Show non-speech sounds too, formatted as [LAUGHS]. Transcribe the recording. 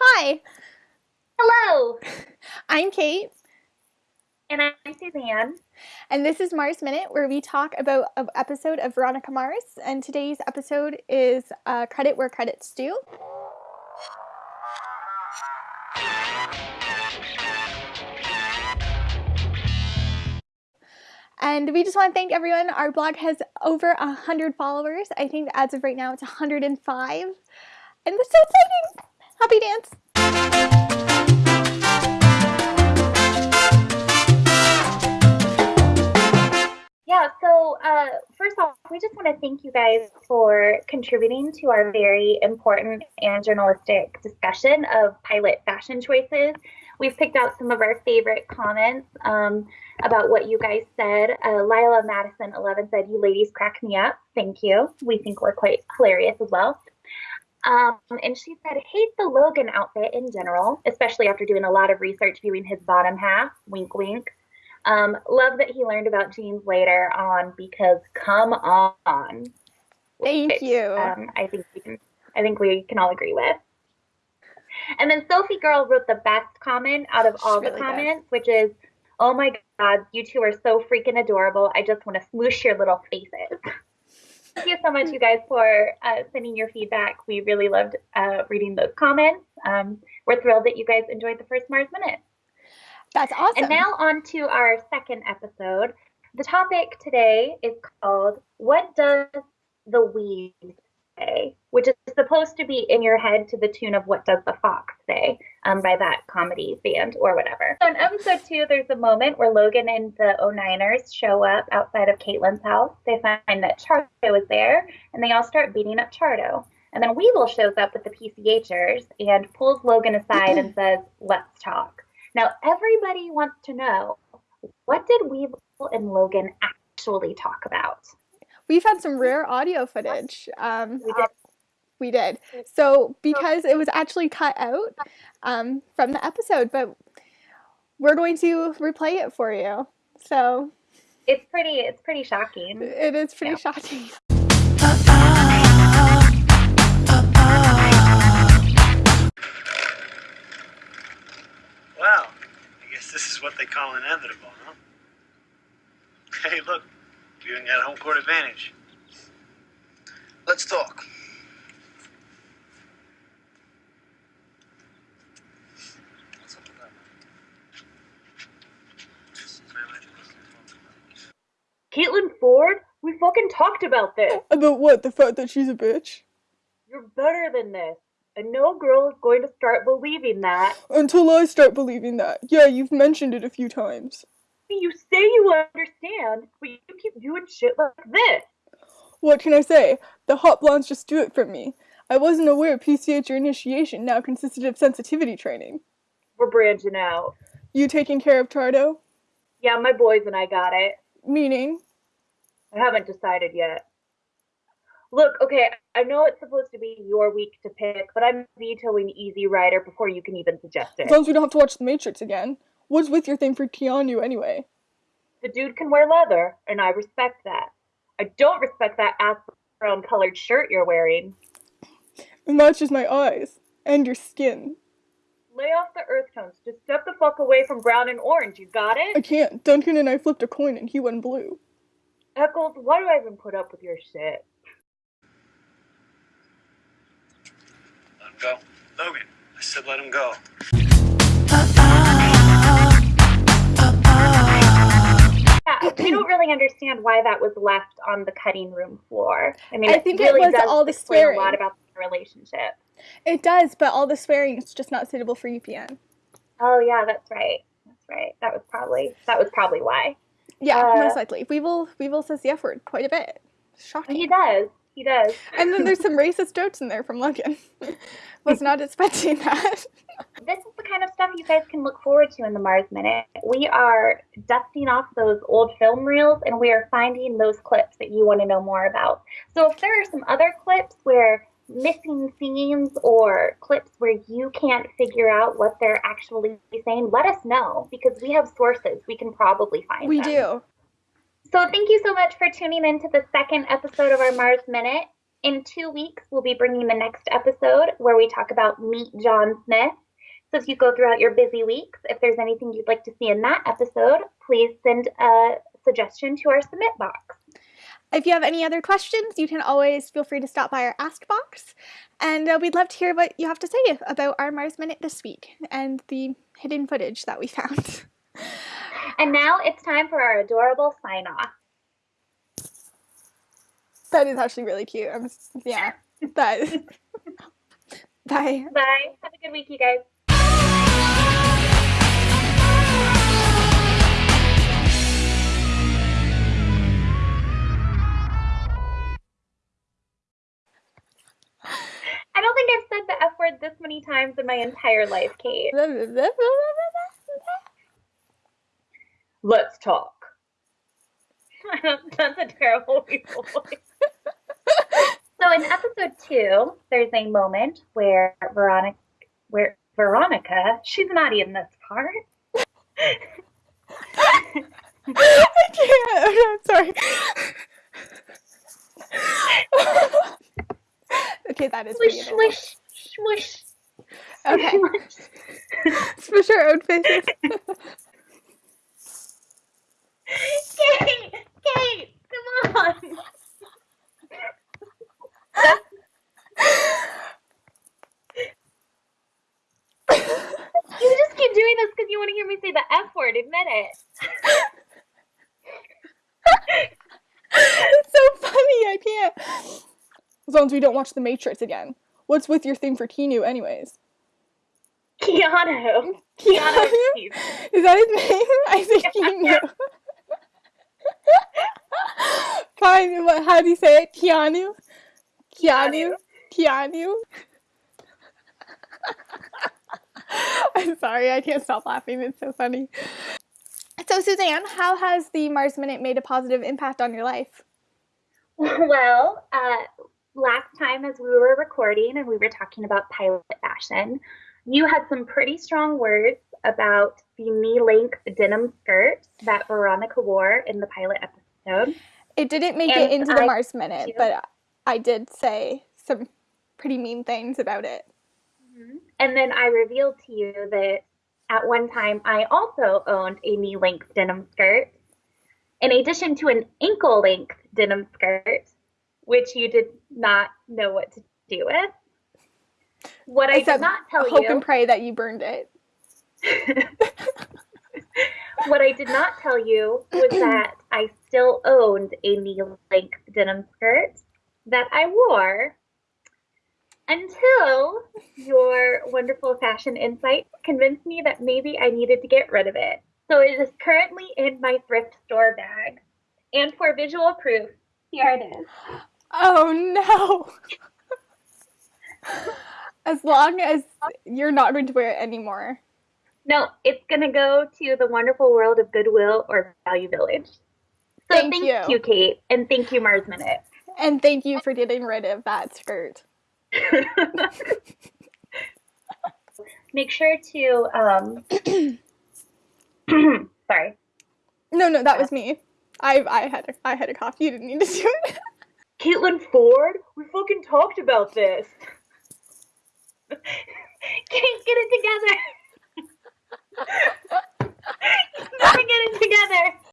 Hi, Hello, [LAUGHS] I'm Kate, and I'm Suzanne. and this is Mars Minute, where we talk about an episode of Veronica Mars. And today's episode is uh, Credit Where Credit's Due. And we just want to thank everyone. Our blog has over 100 followers. I think as of right now it's 105. And it's so exciting! Happy dance! Yeah, so uh, first off, we just want to thank you guys for contributing to our very important and journalistic discussion of pilot fashion choices. We've picked out some of our favorite comments um, about what you guys said. Uh, Lila Madison 11 said, You ladies crack me up. Thank you. We think we're quite hilarious as well. Um, and she said, hate the Logan outfit in general, especially after doing a lot of research viewing his bottom half. Wink, wink. Um, love that he learned about jeans later on because come on. Thank Which, you. Um, I think we can. I think we can all agree with. And then Sophie Girl wrote the best comment out of all the really good. comments, which is, "Oh my God, you two are so freaking adorable. I just want to smoosh your little faces." [LAUGHS] Thank you so much, you guys, for uh, sending your feedback. We really loved uh, reading those comments. Um, we're thrilled that you guys enjoyed the first Mars Minute. That's awesome. And now on to our second episode. The topic today is called What Does the Weed Say? Which is supposed to be in your head to the tune of What Does the Fox Say um, by that comedy band or whatever. So in episode two, there's a moment where Logan and the 09ers show up outside of Caitlin's house. They find that Chardo is there and they all start beating up Chardo. And then Weevil shows up with the PCHers and pulls Logan aside and [CLEARS THROAT] says, Let's talk. Now, everybody wants to know what did Weevil and Logan actually talk about? We've had some rare audio footage. Um, We did. So because it was actually cut out um, from the episode, but we're going to replay it for you. So It's pretty. It's pretty shocking. it is pretty Yeah. shocking. Well, I guess this is what they call inevitable, huh? Hey, look, you even got home court advantage. Let's talk. What's up with that? Caitlin Ford, we fucking talked about this. About what? The fact that she's a bitch? You're better than this, and no girl is going to start believing that. Until I start believing that. Yeah, you've mentioned it a few times. You say you understand, but you keep doing shit like this. What can I say? The hot blondes just do it for me. I wasn't aware PCH or initiation now consisted of sensitivity training. We're branching out. You taking care of Tardo? Yeah, my boys and I got it. Meaning? I haven't decided yet. Look, okay, I know it's supposed to be your week to pick, but I'm vetoing Easy Rider before you can even suggest it. As long as we don't have to watch The Matrix again. What's with your thing for Keanu anyway? The dude can wear leather, and I respect that. I don't respect that ass brown colored shirt you're wearing. It matches my eyes. And your skin. Lay off the earth tones. Just step the fuck away from brown and orange. You got it? I can't. Duncan and I flipped a coin and he went blue. Echolls, why do I even put up with your shit? Let him go. Logan, I said let him go. Yeah, I don't really understand why that was left on the cutting room floor. I mean, I think it was does all the explain swearing. a lot about the relationship. It does, but all the swearing is just not suitable for UPN. Oh yeah, that's right. That's right. That was probably that was probably why. Yeah, Uh, most likely. Weevil Weevil says the F word quite a bit. Shocking. He does. He does. And then there's some [LAUGHS] racist jokes in there from Logan. [LAUGHS] Was not expecting that. [LAUGHS] This is the kind of stuff you guys can look forward to in the Mars Minute. We are dusting off those old film reels and we are finding those clips that you want to know more about. So if there are some other clips where missing scenes or clips where you can't figure out what they're actually saying, let us know because we have sources. We can probably find We them. do. So thank you so much for tuning in to the second episode of our Mars Minute. In two weeks, we'll be bringing the next episode where we talk about Meet John Smith. So if you go throughout your busy weeks, if there's anything you'd like to see in that episode, please send a suggestion to our submit box. If you have any other questions, you can always feel free to stop by our Ask box, and uh, we'd love to hear what you have to say about our Mars Minute this week and the hidden footage that we found. [LAUGHS] And now it's time for our adorable sign off. That is actually really cute. I'm, yeah, [LAUGHS] that. [LAUGHS] Bye. Bye. Have a good week, you guys. Many in my entire life, Kate. Let's talk. [LAUGHS] That's a terrible voice. [LAUGHS] so in episode two, there's a moment where Veronica, where Veronica, she's not in this part. [LAUGHS] I can't. I'm sorry. okay, that is pretty Swish, swish, swish. Okay, [LAUGHS] smush our own faces. [LAUGHS] Kate, Kate, come on. You just keep doing this because you want to hear me say the F word. Admit it. it's so funny. I can't. As long as we don't watch The Matrix again. What's with your thing for Keanu, anyways? Keanu. Keanu? Reeves. Is that his name? [LAUGHS] I say Keanu. Fine. What? How do you say it? Keanu. Keanu. Keanu. I'm sorry. I can't stop laughing. It's so funny. So, Suzanne, how has the Mars Minute made a positive impact on your life? [LAUGHS] Well, uh, last time as we were recording and we were talking about pilot fashion, you had some pretty strong words about the knee length denim skirt that Veronica wore in the pilot episode. It didn't make And it into the I- Mars Minute, but I did say some pretty mean things about it. Mm-hmm. And then I revealed to you that at one time I also owned a knee length denim skirt, in addition to an ankle length denim skirt, which you did not know what to do with. What I did not tell Hope you. and pray that you burned it. [LAUGHS] what I did not tell you was [CLEARS THROAT] that I still owned a knee length denim skirt that I wore until your wonderful fashion insight convinced me that maybe I needed to get rid of it. So it is currently in my thrift store bag. And for visual proof, here it is. [GASPS] Oh no! [LAUGHS] as long as you're not going to wear it anymore. No, it's going to go to the wonderful world of Goodwill or Value Village. So Thank thank, you. you, Kate, and thank you, Mars Minute. And thank you for getting rid of that skirt. [LAUGHS] Make sure to um [CLEARS THROAT] sorry. No, no, that was me. I I had a, I had a cough. You didn't need to do it. [LAUGHS] Caitlin Ford, we fucking talked about this. Kate, [LAUGHS] get it together. [LAUGHS] Get it together.